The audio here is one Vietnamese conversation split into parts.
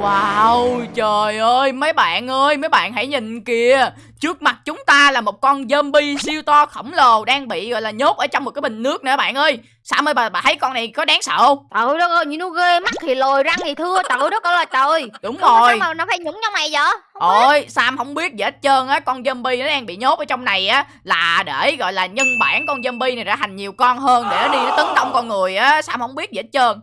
Wow, trời ơi, mấy bạn ơi, mấy bạn hãy nhìn kìa Trước mặt chúng ta là một con zombie siêu to khổng lồ đang bị gọi là nhốt ở trong một cái bình nước nè bạn ơi Sam ơi, bà, bà thấy con này có đáng sợ không? Trời đất ơi, nhìn nó ghê, mắt thì lồi, răng thì thưa, trời đất ơi trời Đúng rồi Sao mà nó phải nhúng trong này vậy? Không biết. Ôi, Sam không biết gì hết trơn á Con zombie nó đang bị nhốt ở trong này á Là để gọi là nhân bản con zombie này ra thành nhiều con hơn Để nó đi nó tấn công con người á Sam không biết gì hết trơn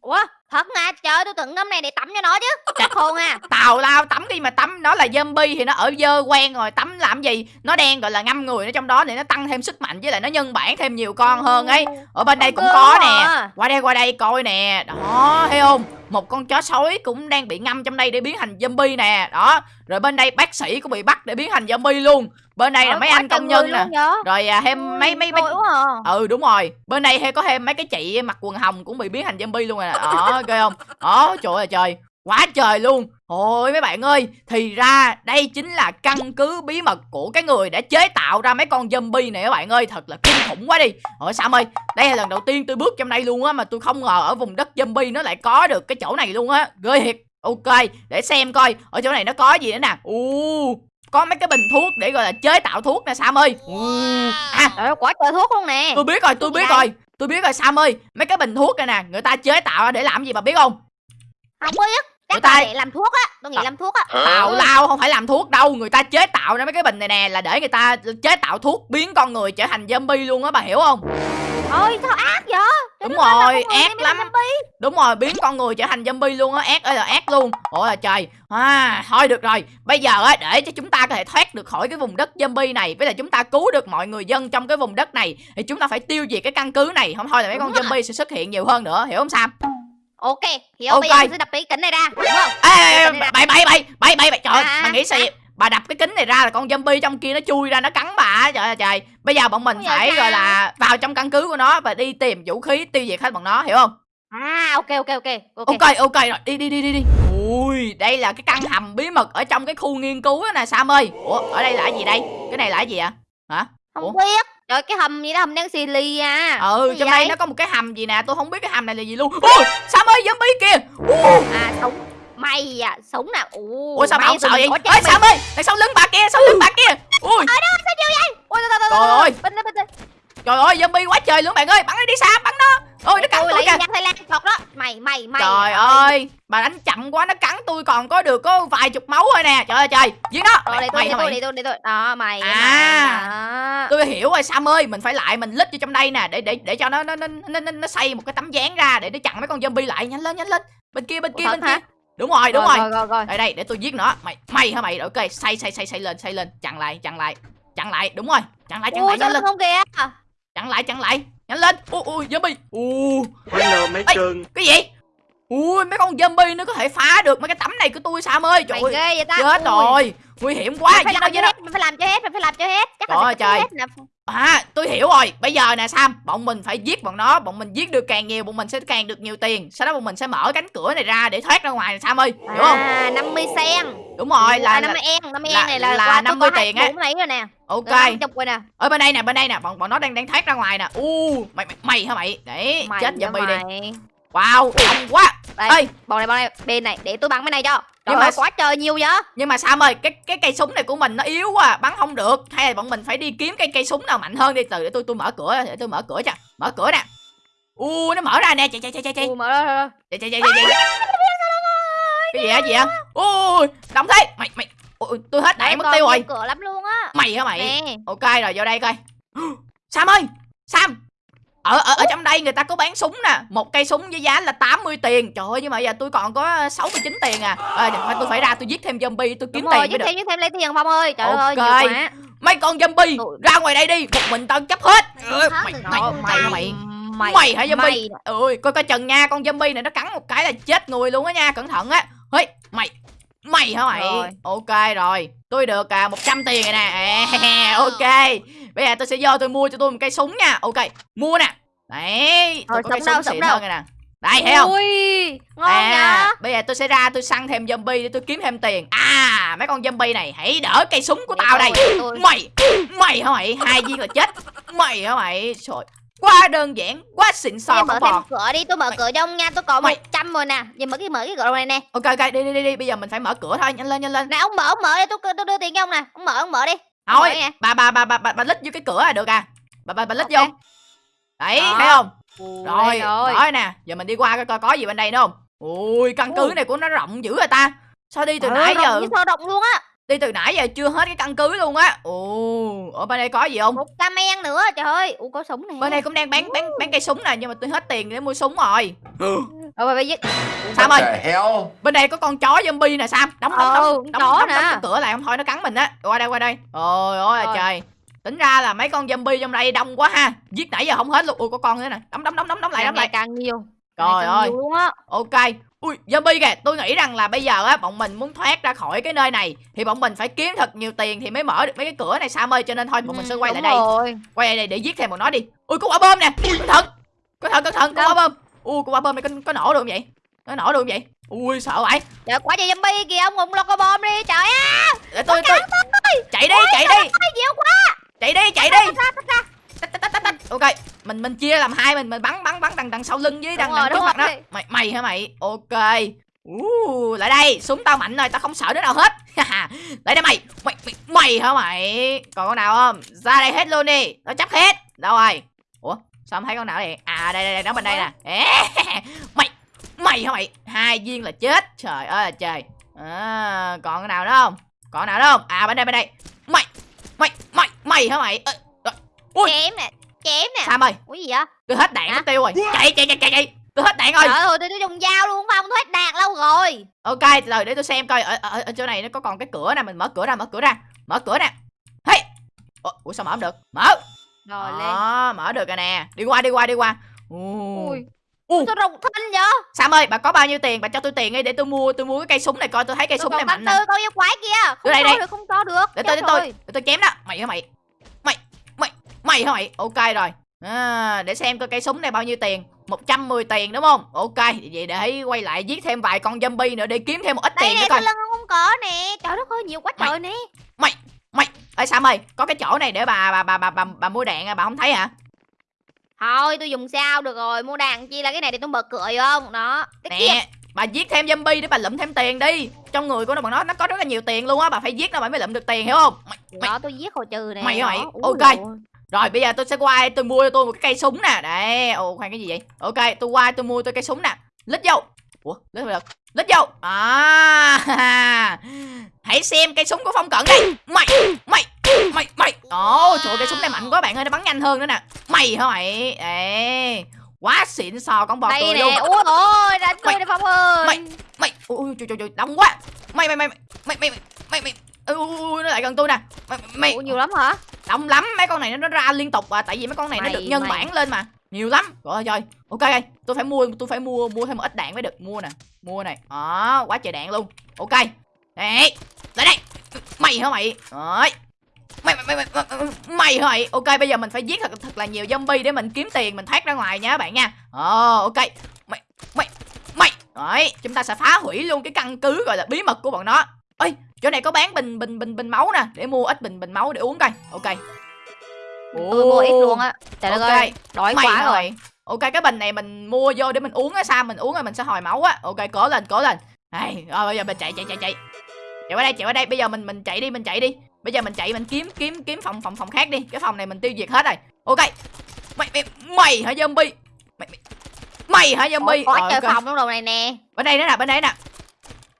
Ủa, thật mà, trời tôi tưởng ngâm này để tắm cho nó chứ. Chắc khôn à Tào lao tắm đi mà tắm. Nó là zombie thì nó ở dơ quen rồi. Tắm làm gì? Nó đang gọi là ngâm người ở trong đó Để nó tăng thêm sức mạnh Với lại nó nhân bản thêm nhiều con hơn ấy. Ở bên đây cũng có nè. Qua đây qua đây coi nè. Đó thấy không Một con chó sói cũng đang bị ngâm trong đây để biến thành zombie nè. Đó Rồi bên đây bác sĩ cũng bị bắt để biến thành zombie luôn. Bên đây là Trời, mấy anh công nhân nè? Rồi à, thêm mấy mấy mấy à. Ừ đúng rồi. Bên đây hay có thêm mấy cái chị mặc quần hồng Cũng bị biến thành zombie luôn nè Đó ghê không? Đó trời ơi trời. Quá trời luôn Ôi mấy bạn ơi Thì ra đây chính là căn cứ bí mật Của cái người đã chế tạo ra mấy con zombie này các bạn ơi. Thật là kinh khủng quá đi. Ôi Sam ơi Đây là lần đầu tiên tôi bước trong đây luôn á Mà tôi không ngờ ở vùng đất zombie nó lại có được cái chỗ này luôn á. Ghê thiệt. Ok để xem coi Ở chỗ này nó có gì nữa nè. Ồ có mấy cái bình thuốc để gọi là chế tạo thuốc nè Sam ơi. Ồ. À Trời quá trời thuốc luôn nè. Tôi biết rồi tôi biết rồi. Tôi biết rồi Sam ơi. Mấy cái bình thuốc này nè người ta chế tạo để làm gì bà biết không? Không biết Chắc ta- là để làm thuốc á Tôi nghĩ làm thuốc á. Tào lao không phải làm thuốc đâu người ta chế tạo ra mấy cái bình này nè là để người ta chế tạo thuốc biến con người trở thành zombie luôn á bà hiểu không? Ôi sao ác vậy? Trời Đúng rồi, sao ác lắm. đúng rồi biến con người trở thành zombie luôn á ác ơi là ác luôn. Ôi là trời. À thôi được rồi bây giờ á để cho chúng ta có thể thoát được khỏi cái vùng đất zombie này với lại chúng ta cứu được mọi người dân trong cái vùng đất này thì chúng ta phải tiêu diệt cái căn cứ này. Không thôi là mấy con Đúng zombie sẽ xuất hiện nhiều hơn nữa hiểu không Sam Ok Hiểu Ok. bây giờ mình sẽ đập cái kính này ra Đúng không? Ê, bậy bậy bậy bậy bậy bậy. Trời À, bà nghĩ sao vậy? Bà đập cái kính này ra là con zombie trong kia nó chui ra nó cắn bà trời ơi trời. Bây giờ bọn mình phải gọi là vào trong căn cứ của nó và đi tìm vũ khí tiêu diệt hết bọn nó hiểu không? À ok ok ok. Ok. Ok ok rồi. Đi đi đi đi đi. Ui đây là cái căn hầm bí mật ở trong cái khu nghiên cứu đó nè sam ơi. Ủa ở đây là cái gì đây? Cái này là cái gì ạ hả? Ủa? Không biết Trời cái hầm gì đó hầm đen xì lì à. Ừ Cái trong đây vậy? nó có một cái hầm gì nè tôi không biết cái hầm này là gì luôn. Ui sam ơi zombie kìa. Ui, À súng Mày à súng nè Ủa ủa sao bà không sợ vậy? ơi sam ơi đằng sau lưng bà kia sau lưng bà kia. Ui. Ôi trời trời trời Trời ơi. Bên đây bên đây trời ơi zombie quá trời luôn bạn ơi. Bắn nó đi sam bắn nó ôi nó cắn Tôi tôi lấy kìa Thái Lan thật đó Mày mày mày Trời ơi, bà đánh chậm quá nó cắn tôi còn có được có vài chục máu thôi nè. Trời ơi trời, giết nó. Rồi để tôi Mày để tôi mày? để tôi để tôi Đó mày À. mày. Tôi hiểu rồi Sam ơi, mình phải lại mình lít vô trong đây nè để để để cho nó nó nó nó, nó, xây một cái tấm dáng ra để nó chặn mấy con zombie lại. Nhanh lên nhanh lên. Bên kia bên Ủa, kia bên kia. Đúng rồi, đúng rồi. rồi rồi rồi Đây đây để tôi giết nó. Mày mày hả mày? Ok, xây xây xây xây lên, xây lên, chặn lại, chặn lại. Chặn lại, đúng rồi. Chặn lại, chặn Ui lại nhanh lên. không kìa Chặn lại, chặn lại. Nhanh lên. Ui ui zombie. Ui Hello mấy cưng cái gì? Ui mấy con zombie nó có thể phá được mấy cái tấm này của tôi Sam ơi. Trời ơi. ghê vậy ta Chết Ui. rồi. Nguy hiểm quá. Mày phải làm cho hết Mày phải làm cho hết Mày phải làm cho hết Chắc Trời là hết nè. À tôi hiểu rồi. Bây giờ nè Sam Bọn mình phải giết bọn nó. Bọn mình giết được càng nhiều Bọn mình sẽ càng được nhiều tiền. Sau đó bọn mình sẽ mở cánh cửa này ra Để thoát ra ngoài nè Sam ơi. Hiểu không? À 50 sen. Đúng rồi là, à, là 50 en 50 là- en này là, là qua 50 tôi có tiền á. 24 lấy rồi nè. Ok. Được 50 rồi. Nè Ở bên đây nè Bên đây nè Bọn bọn nó đang đang thoát ra ngoài nè. U mày, mày mày hả mày? Để Mày chết zombie đi. Wow đông quá. Đây Ê. bọn này bọn này bên này để tôi bắn bên này cho. Nhưng Trời mà- ơi quá trời nhiều vậy. Nhưng mà Sam ơi Cái cái cây súng này của mình nó yếu quá Bắn không được. Hay là bọn mình phải đi kiếm cái cây súng nào mạnh hơn đi. Từ để tôi tôi mở cửa Để tôi mở cửa cho. Mở cửa nè. U nó mở ra nè. Chạy chạy chạy chạy chạy. Mở ra chạy chạy chạy chạy cái gì á gì á? Ui đóng thế. Mày mày. Ui, tôi hết đạn mất tiêu rồi. cửa lắm luôn á. Mày hả mày? Ok rồi vô đây coi. Sam ơi. Sam ở ở ở trong đây người ta có bán súng nè. Một cây súng với giá là 80 tiền. Trời ơi nhưng mà giờ tôi còn có 69 tiền à, à tôi phải ra tôi giết thêm zombie tôi kiếm Đúng tiền được. thêm giúp thêm lấy tiền Phong ơi. Trời ơi nhiều quá. Mấy con zombie Ui. ra ngoài đây đi. Một mình tao chấp hết. Ừ, mày mày mày ơi, mày mày Mày hả zombie? mày ui coi coi chừng nha con zombie này nó cắn một cái là chết người luôn á nha cẩn thận á. Ơi mày mày hả mày? Rồi. ok rồi. Tôi được à, 100 tiền rồi nè. À, ok. Bây giờ tôi sẽ vô tôi mua cho tôi một cây súng nha. Ok mua nè. Đấy tôi Rồi, có cây súng đâu, xịn đâu? hơn rồi nè. Đây thấy không? Ui ngon à, nhở bây giờ tôi sẽ ra tôi săn thêm zombie để tôi kiếm thêm tiền. À mấy con zombie này hãy đỡ cây súng của Để tao đây. tôi- mày mày hả mày? Hai viên là chết. Mày hả mày? Trời quá đơn giản quá xịn sò con mở thêm bò cửa đi, tôi mở Mày- cửa cho ông nha, tôi có Mày- 100 rồi nè. Giờ mở cái mở cái cửa này nè. ok ok đi đi đi đi bây giờ mình phải mở cửa thôi nhanh lên nhanh lên Nè ông mở, ông mở đi, tôi tôi đưa tiền cho ông nè. Ông mở, ông mở đi. thôi bà bà bà bà bà, bà lít vô cái cửa là được à bà bà bà lít Ok. vô đấy Đó. thấy không Ui, rồi rồi. nè giờ mình đi qua coi coi có gì bên đây nữa không ui căn cứ Ui. này của nó rộng dữ rồi ta sao đi từ Ờ, nãy rộng giờ sơ động luôn á. Đi từ nãy giờ chưa hết cái căn cứ luôn á. Ồ ở bên đây có gì không? Một cam men nữa, trời ơi. Ủa có súng nè. bên đây cũng đang bán bán bán cây súng nè nhưng mà tôi hết tiền để mua súng rồi. Rồi bây giờ Sam ơi? Hell? bên đây có con chó zombie nè sam. Đóng đóng Ờ, đóng con đóng, đóng, đóng cái cửa lại không thôi nó cắn mình á. Qua đây qua đây. Ôi ôi Rồi. trời. Tính ra là mấy con zombie trong đây đông quá ha. Giết nãy giờ không hết luôn. Ui có con nữa nè. Đóng đóng đóng đóng đóng lại đóng lại. càng nhiều. trời ơi nhiều luôn á. ok ui zombie kìa tôi nghĩ rằng là bây giờ á bọn mình muốn thoát ra khỏi cái nơi này thì bọn mình phải kiếm thật nhiều tiền thì mới mở được mấy cái cửa này sam ơi cho nên thôi bọn mình sẽ Ừ, quay lại đây. Rồi. quay lại đây để giết thêm bọn nó đi. Ui có quả bom nè. Cẩn thận. Cẩn thận cẩn thận có quả bom. Ui có quả bom này có, có nổ được không vậy? Nó nổ được không vậy? Ui sợ vậy. Trời quá trời zombie kìa, ông ngùng lo có bom đi, trời á. để tôi tôi chạy đi chạy đi. Ôi, nhiều quá. chạy đi chạy đi Ok mình mình chia làm hai mình mình bắn bắn bắn đằng đằng sau lưng với đằng đằng trước mặt đó. Mày mày hả mày? Ok. Uh, lại đây súng tao mạnh rồi tao không sợ đứa nào hết. Lại đây mày. Mày mày, mày hả mày? Còn con nào không? Ra đây hết luôn đi. Tao chấp hết. Đâu rồi? Ủa sao không thấy con nào đây? À đây đây đây nó bên đây nè. Mày mày hả mày? Hai viên là chết. Trời ơi là trời. À, còn cái nào nữa không? Còn nào nữa không? À bên đây bên đây. Mày mày mày mày hả mày? Rồi. Ui. Chém nè, chém nè. Sam ơi Ủa gì vậy? tôi hết đạn mất tiêu rồi chạy chạy chạy chạy chạy tôi hết đạn rồi Trời ơi, tôi tôi dùng dao luôn phải không? Tôi hết đạn lâu rồi. ok rồi để tôi xem coi ở, ở, ở chỗ này nó có còn cái cửa nè mình mở cửa ra mở cửa ra mở cửa nè hey ủa, sao mở không được mở Rồi lên. mở được rồi nè đi qua đi qua đi qua Ui. Ui. Tôi rụng thân vậy? Sam ơi bà có bao nhiêu tiền bà cho tôi tiền đi để tôi mua tôi mua cái cây súng này coi tôi thấy cây Tôi súng còn này mạnh nè tư câu yêu quái kia. Không đây, đây. được, không cho được. để Chết tôi để tôi để tôi chém đó mày hả mày mày mày mày ok rồi à, để xem coi cây súng này bao nhiêu tiền 110 tiền đúng không ok vậy để quay lại giết thêm vài con zombie nữa để kiếm thêm một ít Đây tiền nữa coi lưng ông không có nè. Trời đất ơi, nhiều quá Mày- trời nè. Ê Sam ơi, có cái chỗ này để bà bà bà bà bà, bà mua đạn à, bà không thấy hả? Thôi, tôi dùng sao được rồi. Mua đạn chi là cái này để tôi cửa vô không? Đó. Cái kia. Nè, bà giết thêm zombie để bà lụm thêm tiền đi. Trong người của nó bọn nó nó có rất là nhiều tiền luôn á, bà phải giết nó bà mới lụm được tiền hiểu không? Mày, mày. Đó, tôi giết hồi trừ nè. Mày mày? Úi Ok. Ôi. Rồi bây giờ tôi sẽ qua tôi mua cho tôi một cái cây súng nè. Đây, ồ khoan cái gì vậy? Ok, tôi qua tôi mua tôi cây súng nè. Lít vô. Ủa, lít được. Lít vô. À. Hãy xem cây súng của Phong Cận đây. Mày, mày, mày, mày. Ồ, trời ơi, cây súng này mạnh quá bạn ơi, nó bắn nhanh hơn nữa nè. Mày hả mày? Ê. Quá xịn sò con bò Đây nè. Ui ôi, đánh tôi Mày- đi Phong ơi. mày- mày ui trời trời trời đông quá mày mày mày mày mày mày mày mày nó lại gần tôi nè mày mày Ủa nhiều lắm hả? Đông lắm mấy con này nó, nó ra liên tục à tại vì mấy con này nó Mày- được nhân mày. bản lên mà. Nhiều lắm. Ơi trời ok tôi phải mua tôi phải mua mua thêm một ít đạn mới được. Mua nè mua này. Đó quá trời đạn luôn. Ok. Đấy lại đây. Mày hả mày? Đấy mày mày mày mày, mày, mày hả mày? Ok bây giờ mình phải giết thật thật là nhiều zombie để mình kiếm tiền mình thoát ra ngoài nha các bạn nha. Ờ ok. Mày mày mày. Đấy chúng ta sẽ phá hủy luôn cái căn cứ gọi là bí mật của bọn nó. Ơi chỗ này có bán bình bình bình bình máu nè để mua ít bình bình máu để uống coi. Ok. Tôi mua ít luôn á. Trời đất Ok. ơi, đói mày quá rồi. mày? ok cái bình này mình mua vô để mình uống á sao mình uống rồi mình sẽ hồi máu á. Ok cố lên cố lên. Này rồi bây giờ mình chạy chạy chạy chạy. Chạy qua đây chạy qua đây. Bây giờ mình mình chạy đi mình chạy đi. Bây giờ mình chạy mình kiếm kiếm kiếm phòng phòng phòng khác đi. Cái phòng này mình tiêu diệt hết rồi. Ok. Mày mày mày hả zombie? Mày mày, mày hả zombie? Có Rồi, chơi ok. phòng trong đầu này nè. bên đây nữa nè bên đây nè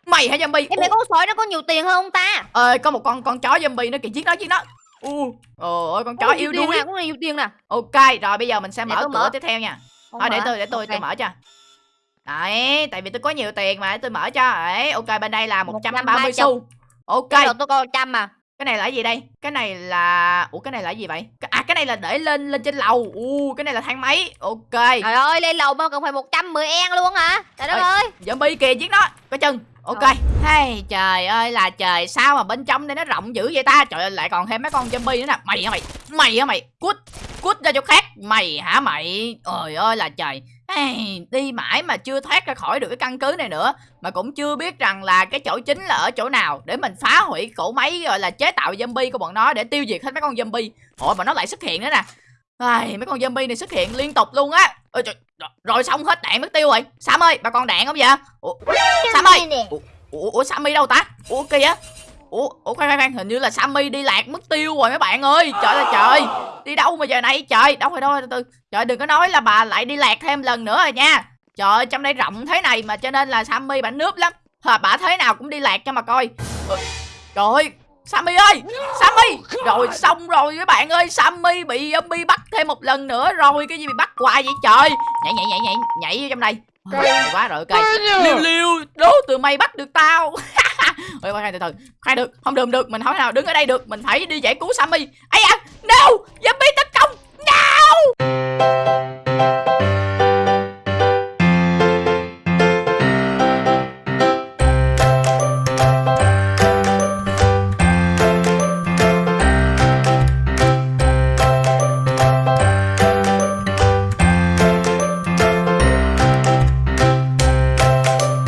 mày hả zombie Em mấy con sói nó có nhiều tiền hơn không ta? ơi có một con con chó zombie nó kìa giết nó giết nó u ôi con chó yêu đuối nè, Cũng là nhiều tiền nè. ok rồi bây giờ mình sẽ Để mở tôi cửa mở. tiếp theo nha Không thôi để mở. tôi để tôi tôi Ok. mở cho đấy tại vì tôi có nhiều tiền mà để tôi mở cho đấy ok bên đây là 130 130 xu ok đầu tôi có 100 mà. Cái này là cái gì đây? Cái này là ủa cái này là cái gì vậy? À cái này là để lên lên trên lầu. U cái này là thang máy. Ok. Trời ơi, lên lầu mà cần phải 110 en luôn hả? Trời đất Ơi. zombie kìa giết nó. Có chân ok. Rồi. hay trời ơi là trời. Sao mà bên trong đây nó rộng dữ vậy ta? Trời ơi lại còn thêm mấy con zombie nữa nè. Mày hả mày? Mày hả mày? Cút cút ra chỗ khác. Mày hả mày? Trời ơi là trời Ai, đi mãi mà chưa thoát ra khỏi được cái căn cứ này nữa mà cũng chưa biết rằng là cái chỗ chính là ở chỗ nào để mình phá hủy cổ máy gọi là chế tạo zombie của bọn nó để tiêu diệt hết mấy con zombie. Ôi mà nó lại xuất hiện nữa nè. Ai, mấy con zombie này xuất hiện liên tục luôn á. Ôi trời, rồi, rồi xong hết đạn mất tiêu rồi. Sam ơi bà còn đạn không vậy? Ủa, Sam ơi. Ủa, ủa Sammy đâu ta? Ủa kìa Ủa, ủa khoan khoan khoan hình như là Sammy đi lạc mất tiêu rồi mấy bạn ơi. Trời ơi trời Đi đâu mà giờ này? Trời Đâu rồi đâu rồi từ từ. Trời đừng có nói là bà lại đi lạc thêm lần nữa rồi nha. Trời ơi trong đây rộng thế này mà cho nên là Sammy bà nướp lắm. Hả, bà thế nào cũng đi lạc cho mà coi. Trời ơi Sammy ơi Sammy. Rồi xong rồi mấy bạn ơi Sammy bị zombie bắt thêm một lần nữa rồi. Cái gì bị bắt hoài vậy trời? Nhảy nhảy nhảy nhảy Nhảy vô trong đây. Quá rồi ok. Liêu liêu Đố từ mày bắt được tao Ôi khoan từ từ. Khoan được, Không được được. Mình không thể nào đứng ở đây được. Mình phải đi giải cứu Sammy. Ấy à No! Zombie tấn công